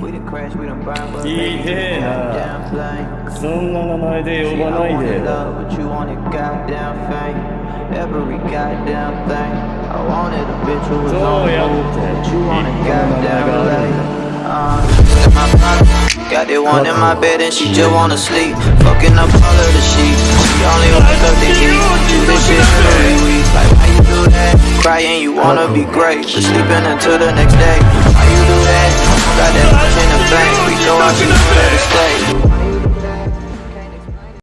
We done crash, we done burn, but いいねえな damn thing. そんな名前で See, 呼 I ばない wanted で love, but you wanted goddamn fame. Every goddamn thing. I wanted a bitch who was on So, yeah. move, but you wanted Yeah. goddamn late. Uh, in my pocket. Got that one in my bed and she just wanna sleep. Fucking up all of the sheets. She only wake up to eat. Do this shit every week. Like, why you do that? Crying, you wanna be great. But sleeping until the next day. Why